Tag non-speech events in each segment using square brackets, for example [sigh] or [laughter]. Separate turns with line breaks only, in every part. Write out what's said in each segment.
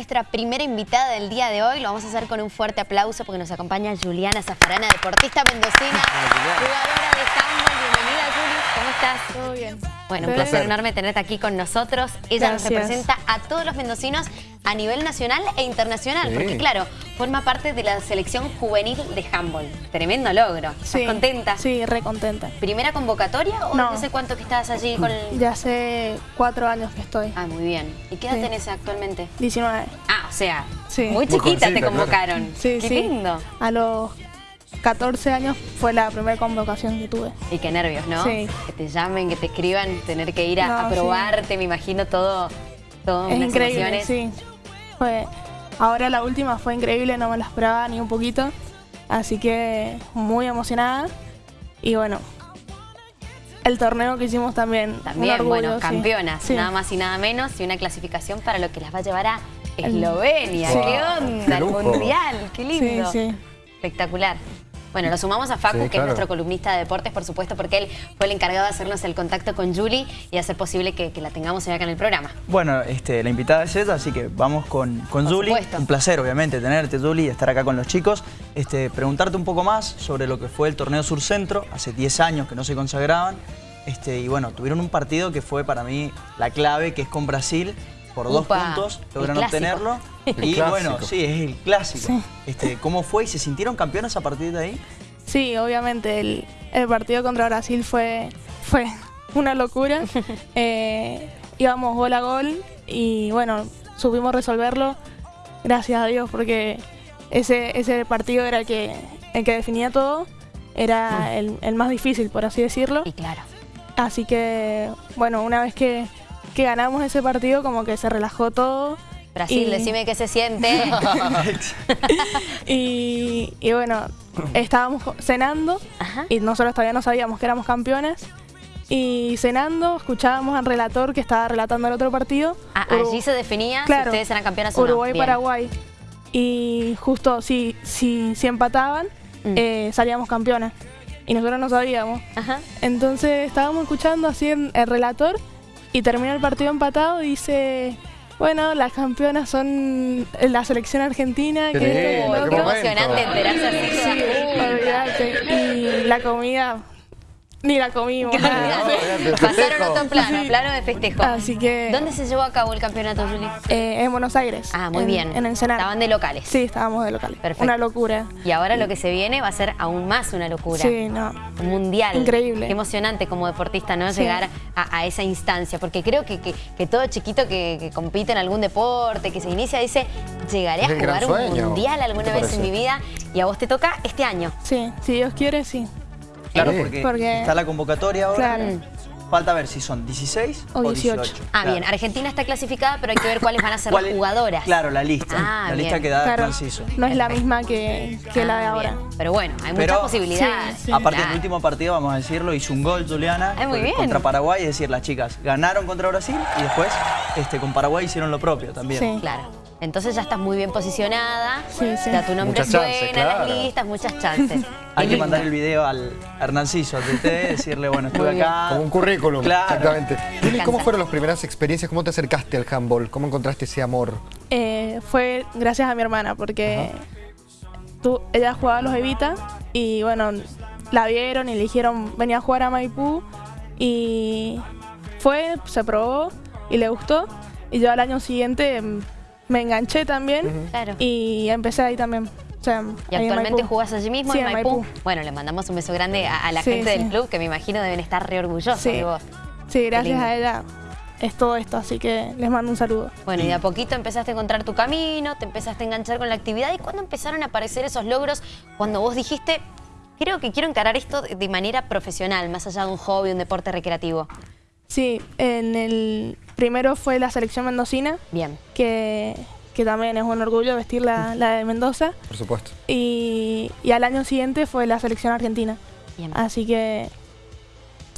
nuestra primera invitada del día de hoy. Lo vamos a hacer con un fuerte aplauso porque nos acompaña Juliana Zafarana, deportista mendocina, jugadora de. Bienvenida, Juli. ¿Cómo estás?
Todo bien.
Bueno, un placer enorme tenerte aquí con nosotros. Ella nos representa a todos los mendocinos a nivel nacional e internacional, porque claro, forma parte de la selección juvenil de handball. Tremendo logro. ¿Estás
Sí,
contenta?
Sí, re contenta.
¿Primera convocatoria o
No.
no sé cuánto que estás allí con el...
Ya hace cuatro años que estoy.
Ah, muy bien. ¿Y qué edad
Sí.
tenés actualmente?
19.
Ah, o sea, muy
Muy
chiquita te
jovencita, claro.
convocaron.
Sí,
qué lindo.
A los 14 años fue la primera convocación que tuve.
Y qué nervios, ¿no?
Sí.
Que te llamen, que te escriban, tener que ir a, a
No, sí.
probarte, me imagino todo, todo
es
unas
increíble,
emociones.
sí. Fue, ahora la última fue increíble, no me la esperaba ni un poquito. Así que muy emocionada. Y bueno, el torneo que hicimos también.
También,
orgullo,
bueno, campeonas,
Sí.
nada más y nada menos, y una clasificación para lo que las va a llevar a Eslovenia.
Sí.
¡Qué
Wow,
onda!
qué
el mundial, qué
Sí,
lindo.
sí.
Espectacular. Bueno, lo sumamos a Facu,
Sí,
que
claro.
es nuestro columnista de deportes, por supuesto, porque él fue el encargado de hacernos el contacto con Julie y hacer posible que, que la tengamos hoy acá en el programa.
Bueno, este, la invitada es ella, así que vamos con, con
Por
Julie.
supuesto.
Un placer, obviamente, tenerte, Julie, y estar acá con los chicos. Este, preguntarte un poco más sobre lo que fue el torneo Sur Centro, hace 10 años que no se consagraban. Este, y bueno, tuvieron un partido que fue para mí la clave, que es con Brasil. Por dos puntos
clásico.
obtenerlo. [laughs]
El
y
clásico.
bueno, sí, es el clásico.
Sí.
Este, ¿Cómo fue y se sintieron campeones a partir de ahí?
Sí, obviamente el, el partido contra Brasil fue, fue [laughs] una locura. [laughs] Eh, íbamos gol a gol y bueno, supimos resolverlo, gracias a Dios, porque ese, ese partido era el que, el que definía todo, era el, el más difícil, por así decirlo.
Y claro,
Así que, bueno, una vez que, que ganamos ese partido, como que se relajó todo.
Brasil,
Y-
decime qué se siente. [laughs]
Y, y bueno, estábamos cenando
Ajá.
y nosotros todavía no sabíamos que éramos campeones. Y cenando, escuchábamos al relator que estaba relatando el otro partido.
Ah, allí se definía si
Claro,
ustedes eran campeonas o no.
Uruguay-Paraguay. Y justo si, si, si empataban,
Mm.
eh, salíamos campeones. Y nosotros no sabíamos.
Ajá.
Entonces estábamos escuchando así en- el relator y termina el partido empatado y dice, bueno, las campeonas son la selección argentina. Que esto, que
lindo,
lo
Qué
qué
otro".
momento.
emocionante enterarse así.
Sí, olvídate. Y la comida, ni la comimos. [laughs]
Olvídate,
Pasaron otro plano,
Sí.
plano de festejo.
Así que
¿Dónde se llevó a cabo el campeonato, Juli?
eh, en Buenos Aires.
Ah, muy
en-
bien.
En Ensenada.
Estaban de locales.
Sí, estábamos de local.
Perfecto.
Una locura.
Y ahora lo que se viene va a ser aún más una locura.
Sí, no.
Un mundial.
Increíble.
Qué emocionante como deportista, ¿no?
Sí.
Llegar a, a esa instancia. Porque creo que, que- que todo chiquito que, que compite en algún deporte, que se inicia, dice, llegaré a jugar un mundial
¿Qué
alguna vez
parece?
en mi vida. Y a vos te toca este año.
Sí, si Dios quiere, sí.
Claro, porque,
Porque-
está la convocatoria ahora.
Claro.
Falta ver si son 16
O
o
18.
18.
Ah,
Claro.
bien. Argentina está clasificada, pero hay que ver cuáles van a ser
¿Cuál
las jugadoras.
Claro, la lista.
Ah,
la
bien.
lista que da
Claro,
Franciso.
no es la misma que, que la de
Ah,
ahora.
bien. Pero bueno, hay
Pero-
muchas posibilidades.
Sí, sí.
Aparte, en
Claro.
el último partido, vamos a decirlo, hizo un gol Juliana
Ay, muy bien.
contra Paraguay. Es decir, las chicas ganaron contra Brasil y después este, con Paraguay hicieron lo propio también.
Sí.
Claro. Entonces ya estás muy bien posicionada.
Sí, sí.
Ya tu nombre
Muchas
suena
chances,
en las
claro.
listas, muchas chances. [laughs]
Hay que mandar el video al Hernanciso, al TT, decirle, bueno, estuve
Muy
acá.
Como un currículum,
Claro.
exactamente. ¿cómo fueron las primeras experiencias? ¿Cómo te acercaste al handball? ¿Cómo encontraste ese amor?
Eh, fue gracias a mi hermana, porque tú, ella jugaba a los Evita y bueno, la vieron y le dijeron venía a jugar a Maipú y fue, se probó y le gustó y yo al año siguiente me enganché también
Claro.
y empecé ahí también. O sea,
Y actualmente
Maipú.
jugás allí mismo
Sí,
en
en
Maipú.
Maipú.
Bueno, le mandamos un beso grande a, a la
Sí,
gente del club, que me imagino deben estar re orgullosos
Sí.
de vos.
Sí, gracias a ella es todo esto, así que les mando un saludo.
Bueno, y de a poquito empezaste a encontrar tu camino, te empezaste a enganchar con la actividad. ¿Y cuándo empezaron a aparecer esos logros? Cuando vos dijiste, creo que quiero encarar esto de manera profesional, más allá de un hobby, un deporte recreativo.
Sí, en el primero fue la selección mendocina,
Bien.
que, que también es un orgullo vestir la, la de Mendoza.
Por supuesto.
Y, y al año siguiente fue la selección argentina.
Bien.
Así que,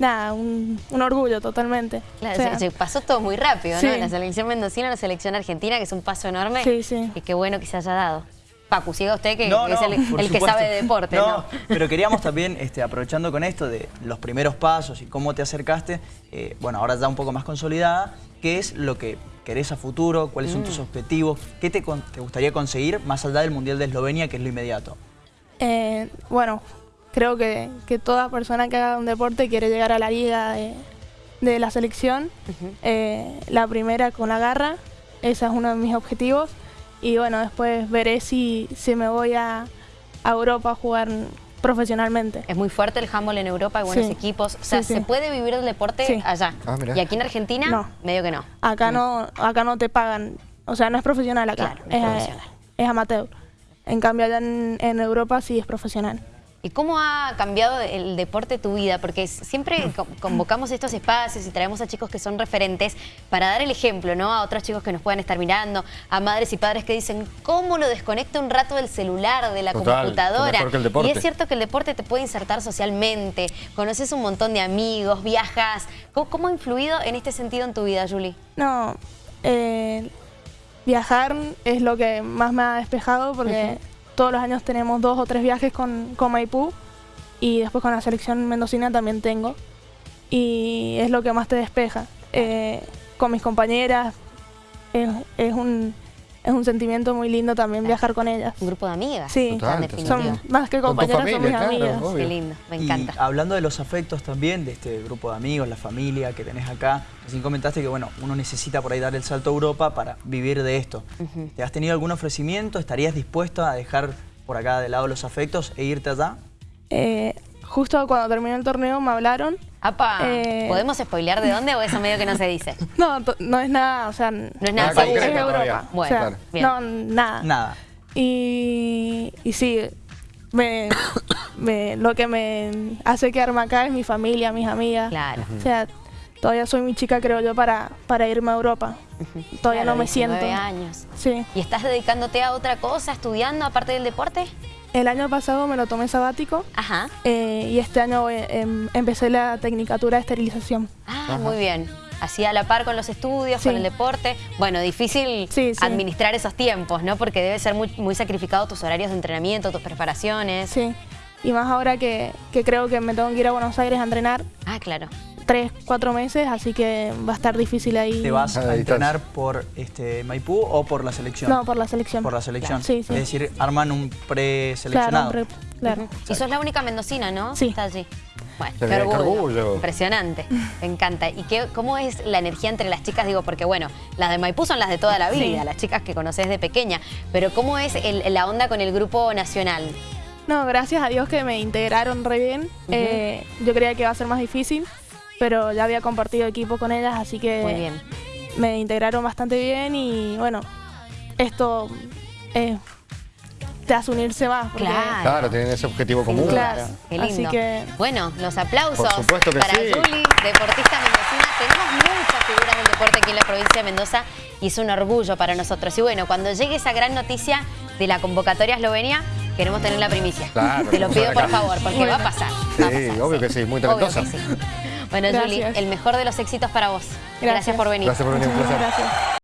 nada, un, un orgullo totalmente.
Claro,
O sea,
se, se pasó todo muy rápido, ¿no? La selección mendocina, la selección argentina, que es un paso enorme.
Sí, sí.
Y qué bueno que se haya dado. Pacu, siga usted que
No,
es
no,
el, que sabe de deporte, ¿no?
Pero queríamos también, este, aprovechando con esto de los primeros pasos y cómo te acercaste, eh, bueno, ahora ya un poco más consolidada, ¿qué es lo que querés a futuro? ¿Cuáles son tus
Mm.
objetivos? ¿Qué te, te gustaría conseguir más allá del Mundial de Eslovenia, que es lo inmediato?
Eh, bueno, creo que, que toda persona que haga un deporte quiere llegar a la liga de, de la selección. Eh, la primera con la garra, ese es uno de mis objetivos. Y bueno, después veré si, si me voy a, a Europa a jugar profesionalmente.
Es muy fuerte el handball en Europa, hay buenos
Sí.
equipos. O sea,
Sí, sí.
¿se puede vivir el deporte
Sí.
allá?
Ah,
y aquí en Argentina,
No.
medio que no.
Acá no, acá no te pagan, o sea, no es profesional acá,
Claro, no es
es,
profesional.
es amateur. En cambio allá en, en Europa sí es profesional.
¿Y cómo ha cambiado el deporte tu vida? Porque siempre co- convocamos estos espacios y traemos a chicos que son referentes para dar el ejemplo, ¿no? A otros chicos que nos puedan estar mirando, a madres y padres que dicen, ¿cómo lo desconecto un rato del celular, de la
Total,
computadora?
qué mejor que el deporte.
Y es cierto que el deporte te puede insertar socialmente, conoces un montón de amigos, viajas. ¿Cómo, cómo ha influido en este sentido en tu vida, Julie?
No, eh, viajar es lo que más me ha despejado porque todos los años tenemos dos o tres viajes con, con Maipú y después con la selección mendocina también tengo y es lo que más te despeja. Eh, con mis compañeras es, es un, es un sentimiento muy lindo también viajar con ellas.
Un grupo de amigas.
Sí,
Total,
en
te
definitiva.
son más que compañeras, son mis
familia, claro,
amigas.
obvio.
Qué lindo, me
Y
encanta.
hablando de los afectos también, de este grupo de amigos, la familia que tenés acá, recién comentaste que bueno, uno necesita por ahí dar el salto a Europa para vivir de esto. ¿Te has tenido algún ofrecimiento? ¿Estarías dispuesto a dejar por acá de lado los afectos e irte allá?
Eh, justo cuando terminó el torneo me hablaron.
Apa,
Eh,
¿podemos spoilear de dónde o eso medio que no se dice? [laughs]
No, to- no es nada, o sea, no
es nada
es
seguro.
Europa.
todavía.
o
Bueno,
sea,
claro.
bien.
no, nada.
Nada.
Y, y sí, me, me- lo que me hace quedarme acá es mi familia, mis amigas.
Claro.
O sea, todavía soy muy chica, creo yo, para, para irme a Europa. Todavía
Claro,
no me
19
siento.
años.
Sí.
¿Y estás dedicándote a otra cosa, estudiando aparte del deporte?
El año pasado me lo tomé sabático
Ajá.
eh, y este año eh, em- empecé la tecnicatura de esterilización.
Ah, muy bien. Así a la par con los estudios,
Sí.
con el deporte. Bueno, difícil
Sí, sí.
administrar esos tiempos, ¿no? Porque debe ser muy, muy sacrificado tus horarios de entrenamiento, tus preparaciones.
Sí. Y más ahora que, que creo que me tengo que ir a Buenos Aires a entrenar
Ah, claro.
Tres, cuatro meses, así que va a estar difícil ahí.
¿Te vas
A
entrenar por este Maipú o por la selección?
No, por la selección.
Por la selección.
Sí, sí.
Es decir, arman un
Claro,
preseleccionado.
re- claro.
Y sos la única mendocina, ¿no?
Sí.
Está allí. Bueno,
Qué
orgullo.
orgullo.
Impresionante. Me encanta. ¿Y qué, cómo es la energía entre las chicas? Digo, porque bueno, las de Maipú son las de toda la vida,
Sí.
las chicas que conoces de pequeña. Pero ¿cómo es el- la onda con el grupo nacional?
No, gracias a Dios que me integraron re bien. Eh, yo creía que iba a ser más difícil, pero ya había compartido equipo con ellas, así que
Muy bien.
me integraron bastante bien y bueno, esto eh, te hace unirse más. porque-
Claro.
Claro, tienen ese objetivo común.
Claro.
Qué lindo.
Así que-
Bueno, los aplausos
Por supuesto que
para
sí.
Juli, deportista mendocina. Tenemos muchas figuras del deporte aquí en la provincia de Mendoza y es un orgullo para nosotros. Y bueno, cuando llegue esa gran noticia de la convocatoria a Eslovenia, queremos tener la primicia.
Claro,
Te lo pido por favor, porque
Bueno.
va a pasar. va a
Sí,
pasar,
obvio que sí, muy
Obvio
talentosa.
Bueno,
Gracias.
Julie, el mejor de los éxitos para vos. Gracias,
Gracias.
por venir.
Gracias por venir, un placer.
gracias.